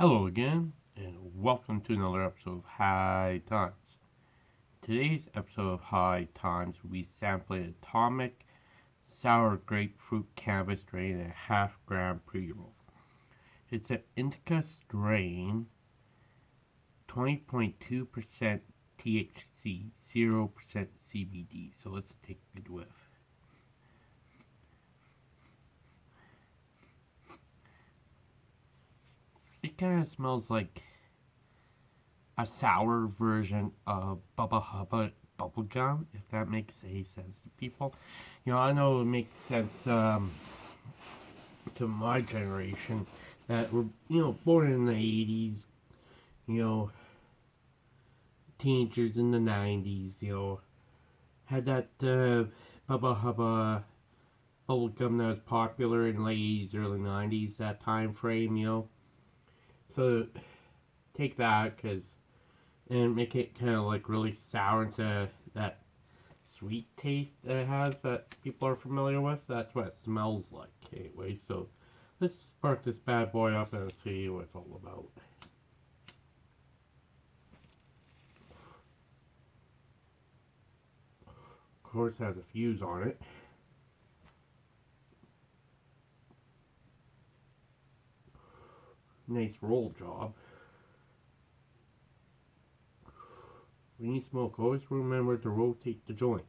Hello again, and welcome to another episode of High Times. Today's episode of High Times will be sampling Atomic Sour Grapefruit Cannabis Strain and a half gram pre-roll. It's an indica strain, 20.2% THC, 0% CBD. So let's take a whiff. Kind of smells like a sour version of Bubba Hubba bubblegum, if that makes any sense to people. You know, I know it makes sense um, to my generation that were, you know, born in the 80s, you know, teenagers in the 90s, you know, had that uh, Bubba Hubba bubblegum that was popular in late 80s, early 90s, that time frame, you know so take that because and make it kind of like really sour into that sweet taste that it has that people are familiar with. That's what it smells like anyway. So let's spark this bad boy up and see what it's all about. Of course, has a fuse on it. Nice roll job. When you smoke, always remember to rotate the joint.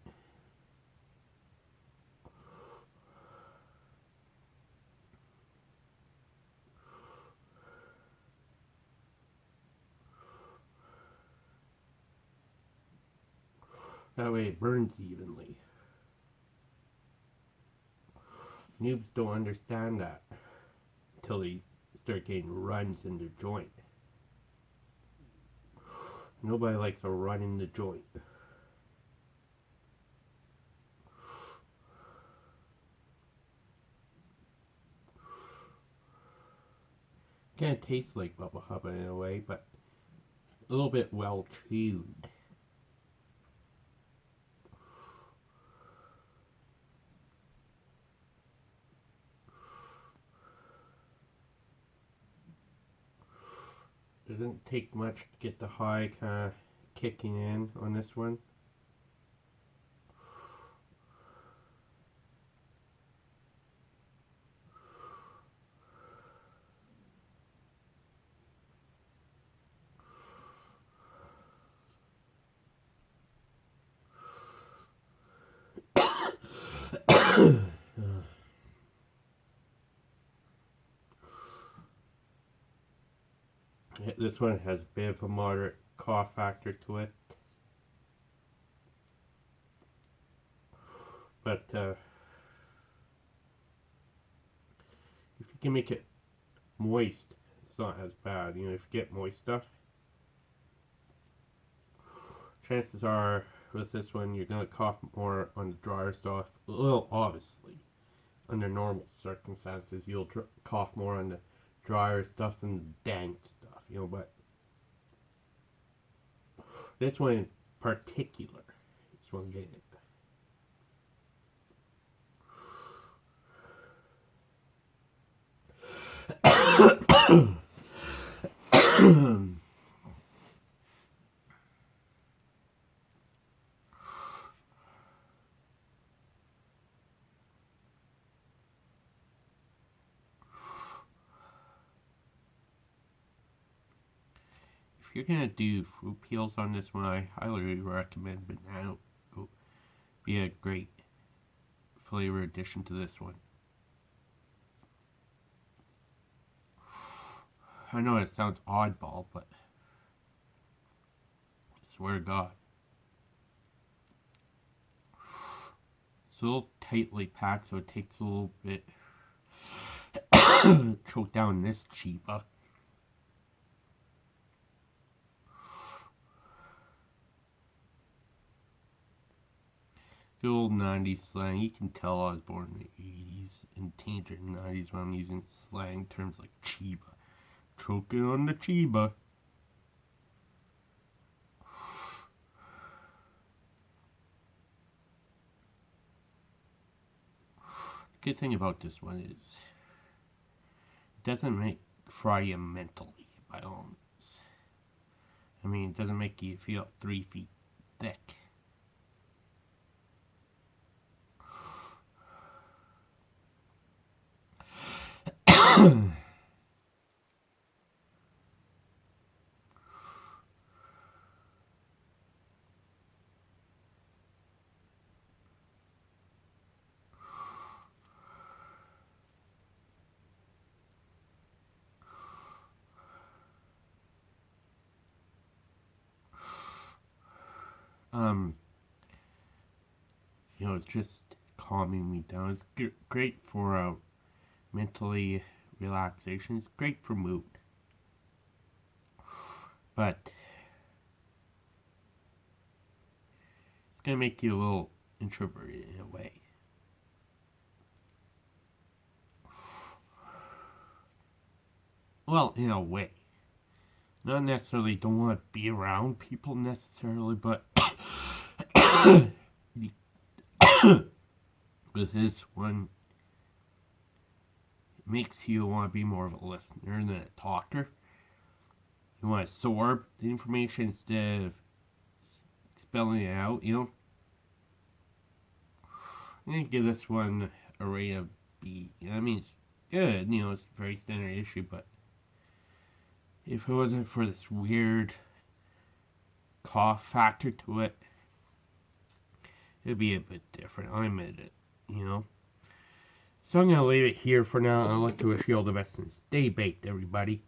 That way it burns evenly. Noobs don't understand that until they start getting runs in the joint. Nobody likes a run in the joint. Kind of tastes like Bubba Hubba in a way, but a little bit well chewed. Doesn't take much to get the high kind of kicking in on this one. This one has a bit of a moderate cough factor to it. But uh, if you can make it moist, it's not as bad. You know, if you get moist stuff, chances are with this one you're going to cough more on the drier stuff. Well, obviously, under normal circumstances, you'll cough more on the drier stuff than the dank you know, but this one in particular is what I'm getting. If you're gonna do fruit peels on this one, I highly recommend banana. It'll be a great flavor addition to this one. I know it sounds oddball, but I swear to God. It's a little tightly packed, so it takes a little bit to choke down this chiba. Good old 90s slang. You can tell I was born in the 80s and teenager 90s when I'm using slang terms like chiba. Choking on the chiba. The good thing about this one is it doesn't make fry you mentally, by all means. I mean, it doesn't make you feel three feet thick. um, you know, it's just calming me down. It's great for uh, mentally relaxation. It's great for mood. But it's gonna make you a little introverted in a way. Well, in a way. Not necessarily don't want to be around people necessarily, but with this one, makes you want to be more of a listener than a talker. You want to absorb the information instead of spelling it out, you know? I'm going to give this one a rate of B. I mean, it's good, you know, it's a very standard issue, but if it wasn't for this weird cough factor to it, it'd be a bit different. I admit it, you know. So I'm going to leave it here for now. I'd like to wish you all the best and stay baked, everybody.